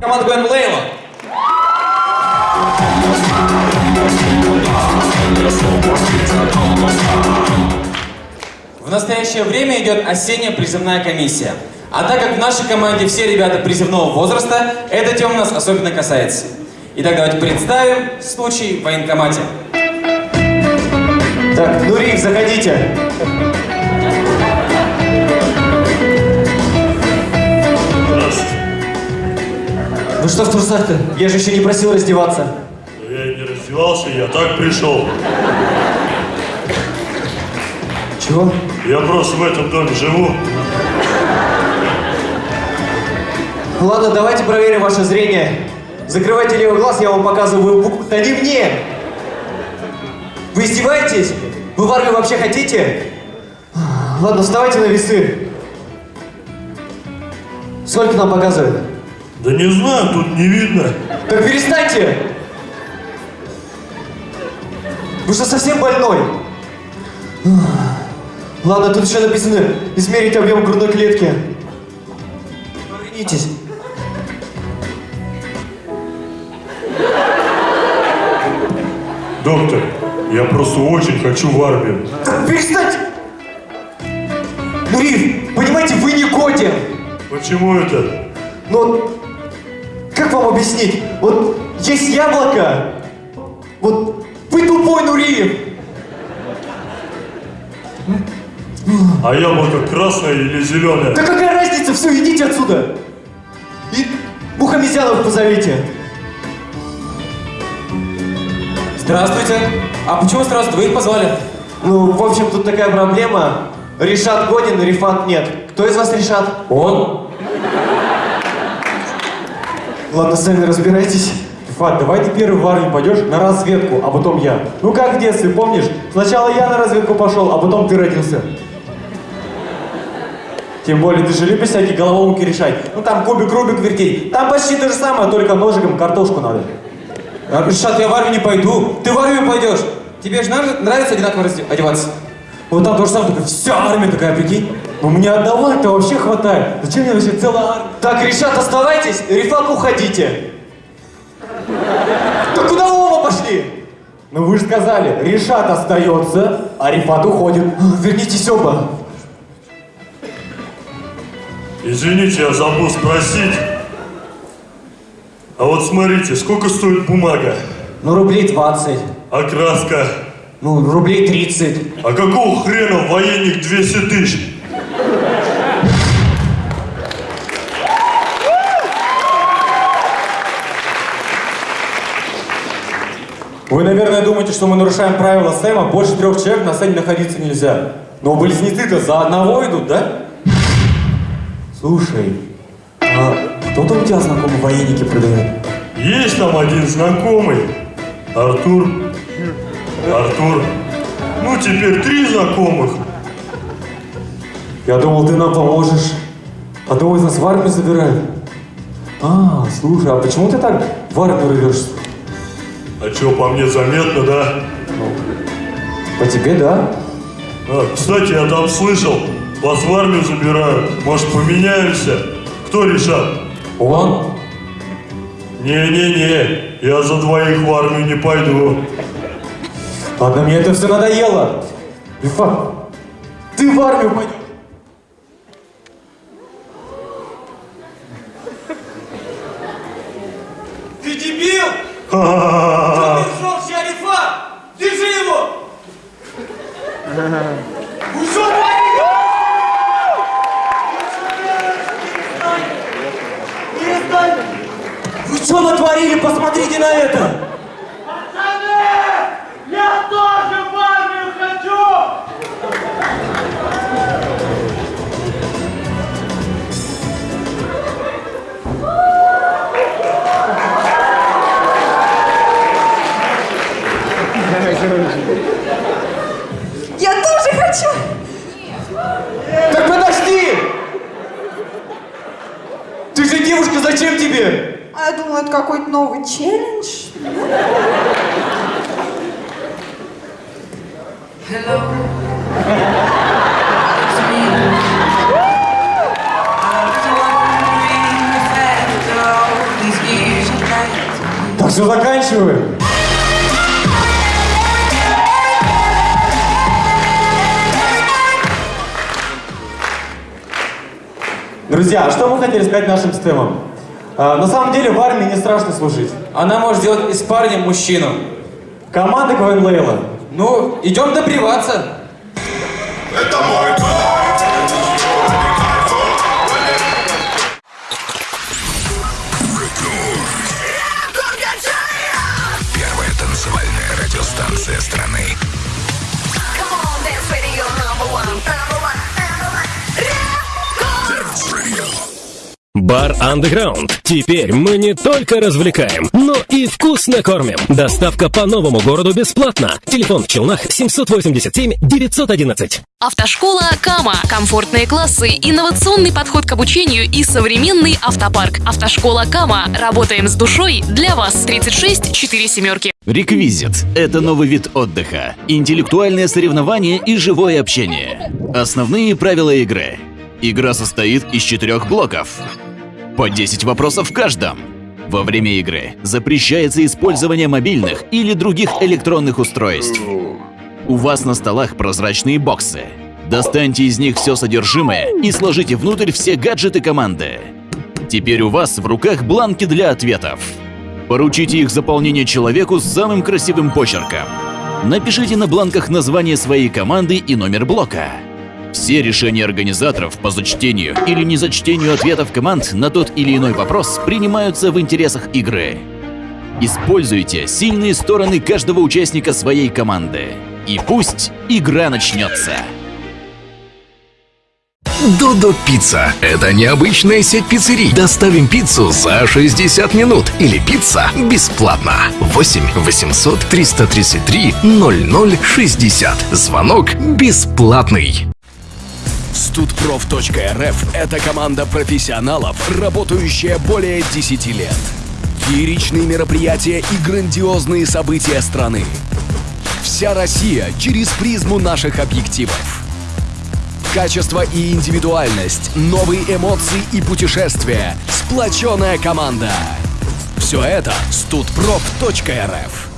Команда Гвен Лейла. В настоящее время идет осенняя призывная комиссия. А так как в нашей команде все ребята призывного возраста, эта тема нас особенно касается. Итак, давайте представим случай в военкомате. Так, Нуриев, заходите. Ну что в трусах-то? Я же еще не просил раздеваться. Да я и не раздевался, я так пришел. Чего? Я просто в этом доме живу. Ладно, давайте проверим ваше зрение. Закрывайте левый глаз, я вам показываю буквы. Да не мне! Вы издеваетесь? Вы в армию вообще хотите? Ладно, вставайте на весы. Сколько нам показывает? Да не знаю, тут не видно. Так перестаньте! Вы что, совсем больной? Ладно, тут еще написано измерить объем грудной клетки. Повернитесь. Доктор, я просто очень хочу в армию. Так перестаньте! Нурив, понимаете, вы не годен! Почему это? Ну, как вам объяснить? Вот есть яблоко, вот вы тупой Нуриев. А яблоко красное или зеленое? Да какая разница, все, идите отсюда. И Мухамедянов позовите. Здравствуйте. А почему сразу двоих позвали? Ну, в общем, тут такая проблема. Решат годен, Рифат нет. Кто из вас Решат? Он. Ладно, сами разбирайтесь. Фат, давай ты первый в армию пойдешь на разведку, а потом я. Ну как в детстве, помнишь? Сначала я на разведку пошел, а потом ты родился. Тем более ты же любишь всякие головоломки решать. Ну там кубик, рубик вертеть. Там почти то же самое, только ножиком картошку надо. Решат, я в армию не пойду. Ты в армию пойдешь. Тебе же нрав- нравится одинаково одеваться? Вот там то же самое, только вся армия такая, прикинь. Ну мне одного-то вообще хватает. Зачем мне вообще целая армия? Так, Решат, оставайтесь, Рифат, уходите. Да куда вы оба пошли? Ну вы же сказали, Решат остается, а Рифат уходит. Вернитесь оба. Извините, я забыл спросить. А вот смотрите, сколько стоит бумага? Ну, рублей 20. А краска? Ну, рублей 30. А какого хрена военник 200 тысяч? Вы, наверное, думаете, что мы нарушаем правила Сэма, больше трех человек на сцене находиться нельзя. Но близнецы-то за одного идут, да? Слушай, а кто-то у тебя знакомый военники продает? Есть там один знакомый. Артур. Артур. Ну, теперь три знакомых. Я думал, ты нам поможешь. Одного из нас в армию забирают. А, слушай, а почему ты так в армию рвешься? А чё, по мне заметно, да? По тебе, да? А, кстати, я там слышал, вас в армию забирают. Может, поменяемся? Кто решат? Он? Не-не-не, я за двоих в армию не пойду. Ладно, мне это все надоело. Рифат, ты в армию пойдешь. Ты дебил! Ха-ха-ха. Пришел Шарифа! Держи его! Ушел! Вы что натворили? Посмотрите на это! Новый челлендж. Так все, заканчиваем. Друзья, а что вы хотели сказать нашим стемам? А, на самом деле в армии не страшно служить. Она может сделать из парня мужчину. Команда КВН Лейла. Ну, идем добриваться. Первая Бар Underground. Теперь мы не только развлекаем, но и вкусно кормим. Доставка по новому городу бесплатно. Телефон в Челнах 787 911. Автошкола Кама. Комфортные классы, инновационный подход к обучению и современный автопарк. Автошкола Кама. Работаем с душой для вас. 36 4 семерки. Реквизит – это новый вид отдыха, интеллектуальное соревнование и живое общение. Основные правила игры. Игра состоит из четырех блоков. По 10 вопросов в каждом. Во время игры запрещается использование мобильных или других электронных устройств. У вас на столах прозрачные боксы. Достаньте из них все содержимое и сложите внутрь все гаджеты команды. Теперь у вас в руках бланки для ответов. Поручите их заполнение человеку с самым красивым почерком. Напишите на бланках название своей команды и номер блока. Все решения организаторов по зачтению или незачтению ответов команд на тот или иной вопрос принимаются в интересах игры. Используйте сильные стороны каждого участника своей команды. И пусть игра начнется. Додо Пицца – это необычная сеть пиццерий. Доставим пиццу за 60 минут или пицца бесплатно. 8 800 333 0060. Звонок бесплатный. Студпроф.рф – это команда профессионалов, работающая более 10 лет. Фееричные мероприятия и грандиозные события страны. Вся Россия через призму наших объективов. Качество и индивидуальность, новые эмоции и путешествия, сплоченная команда. Все это студпроф.рф.